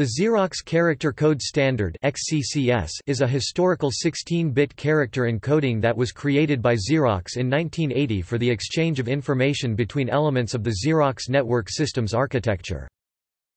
The Xerox Character Code Standard is a historical 16-bit character encoding that was created by Xerox in 1980 for the exchange of information between elements of the Xerox network systems architecture.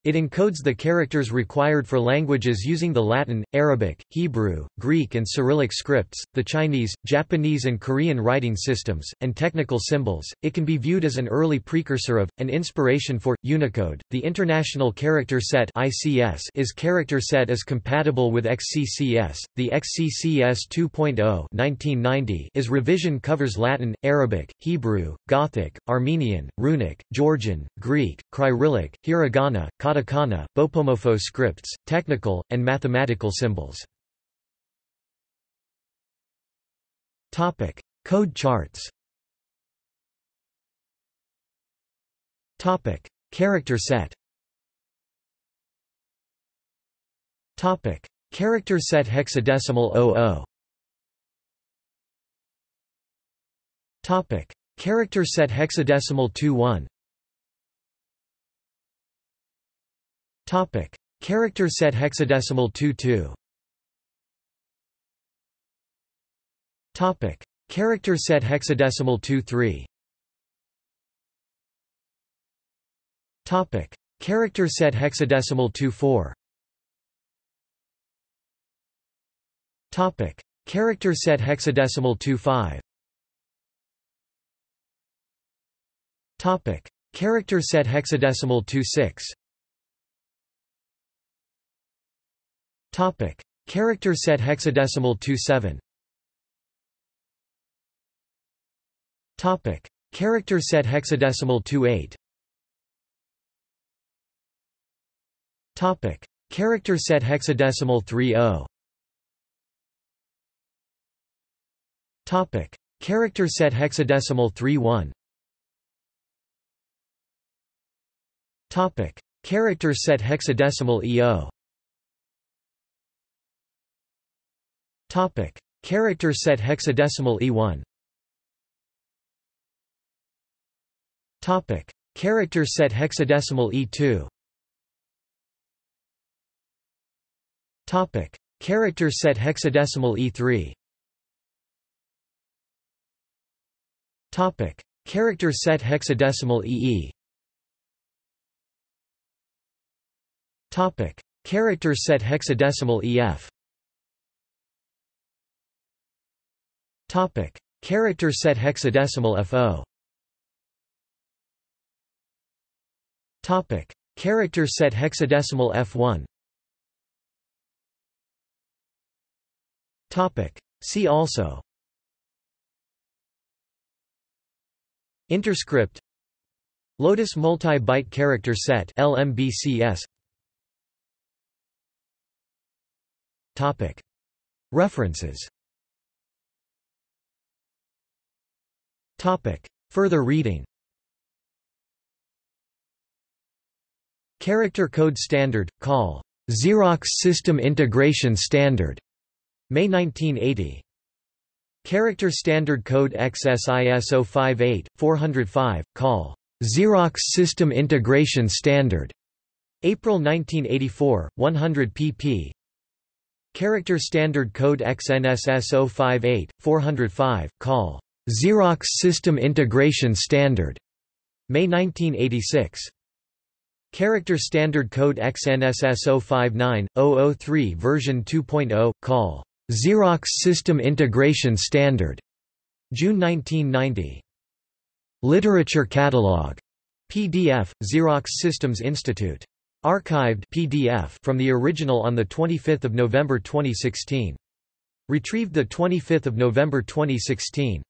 It encodes the characters required for languages using the Latin, Arabic, Hebrew, Greek and Cyrillic scripts, the Chinese, Japanese and Korean writing systems, and technical symbols. It can be viewed as an early precursor of, and inspiration for, Unicode. The International Character Set (ICS) is character set is compatible with XCCS. The XCCS 2.0 (1990) is revision covers Latin, Arabic, Hebrew, Gothic, Armenian, Runic, Georgian, Greek, Cyrillic, Hiragana, katakana, bopomofo scripts, technical, and mathematical symbols. Code charts. Topic: Character set. Topic: Character set hexadecimal 00. Topic: Character set hexadecimal 21. Topic: Character set hexadecimal 22. Topic: Character set hexadecimal 23. Topic: Character set hexadecimal 24. Topic: Character set hexadecimal 25. Topic: Character set hexadecimal 26. Topic: Character set hexadecimal 27. Topic: Character set hexadecimal 28. Topic: Character set hexadecimal 30. Topic: Character set hexadecimal 31. Topic: Character set hexadecimal EO. Topic: Character set hexadecimal E1. Topic: Character set hexadecimal E2. Topic: Character set hexadecimal E3. Topic: Character set hexadecimal EE. Topic: Character set hexadecimal EF. Topic: Character set hexadecimal FO. Topic: Character set hexadecimal F1. Topic: See also. Interscript. Lotus multi-byte character set LMBCS Topic. References Topic. Further reading. Character Code Standard Call. Xerox System Integration Standard. May 1980 Character Standard Code XSIS 058 405 Call. Xerox System Integration Standard. April 1984 100 pp Character Standard Code XNSS 058 405 Call Xerox System Integration Standard May 1986 Character Standard Code XNSS 059-003 version 2.0, call Xerox System Integration Standard, June 1990. Literature Catalog, PDF, Xerox Systems Institute. Archived PDF from the original on 25 November 2016. Retrieved 25 November 2016.